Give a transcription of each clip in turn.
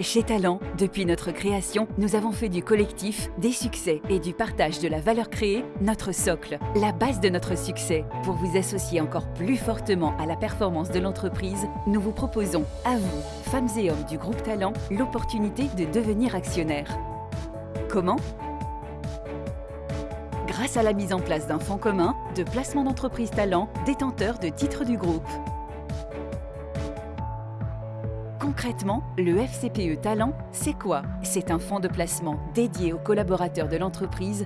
Chez Talent, depuis notre création, nous avons fait du collectif, des succès et du partage de la valeur créée notre socle, la base de notre succès. Pour vous associer encore plus fortement à la performance de l'entreprise, nous vous proposons, à vous, femmes et hommes du groupe Talent, l'opportunité de devenir actionnaire. Comment? Grâce à la mise en place d'un fonds commun de placement d'entreprise talent détenteur de titres du groupe. Concrètement, le FCPE Talent, c'est quoi? C'est un fonds de placement dédié aux collaborateurs de l'entreprise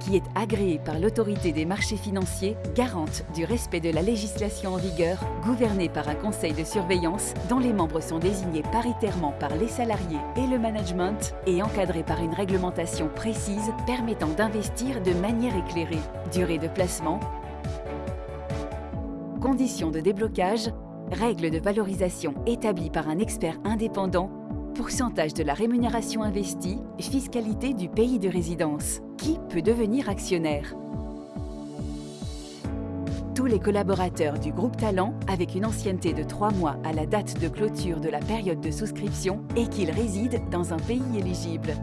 qui est agréé par l'autorité des marchés financiers, garante du respect de la législation en vigueur, gouverné par un conseil de surveillance dont les membres sont désignés paritairement par les salariés et le management et encadré par une réglementation précise permettant d'investir de manière éclairée. Durée de placement, conditions de déblocage, règles de valorisation établies par un expert indépendant, pourcentage de la rémunération investie, fiscalité du pays de résidence. Qui peut devenir actionnaire? Tous les collaborateurs du groupe Talent avec une ancienneté de 3 mois à la date de clôture de la période de souscription et qu'ils résident dans un pays éligible.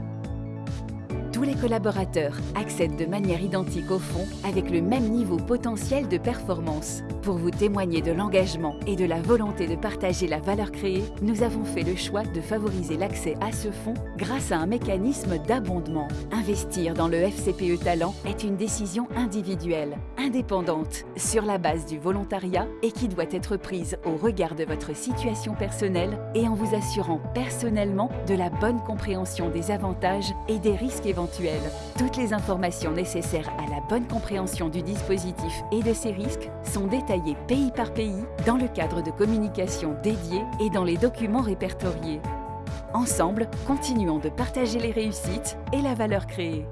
Tous les collaborateurs accèdent de manière identique au fonds avec le même niveau potentiel de performance. Pour vous témoigner de l'engagement et de la volonté de partager la valeur créée, nous avons fait le choix de favoriser l'accès à ce fonds grâce à un mécanisme d'abondement. Investir dans le FCPE Talent est une décision individuelle, indépendante, sur la base du volontariat et qui doit être prise au regard de votre situation personnelle et en vous assurant personnellement de la bonne compréhension des avantages et des risques éventuels toutes les informations nécessaires à la bonne compréhension du dispositif et de ses risques sont détaillées pays par pays dans le cadre de communication dédié et dans les documents répertoriés. Ensemble, continuons de partager les réussites et la valeur créée.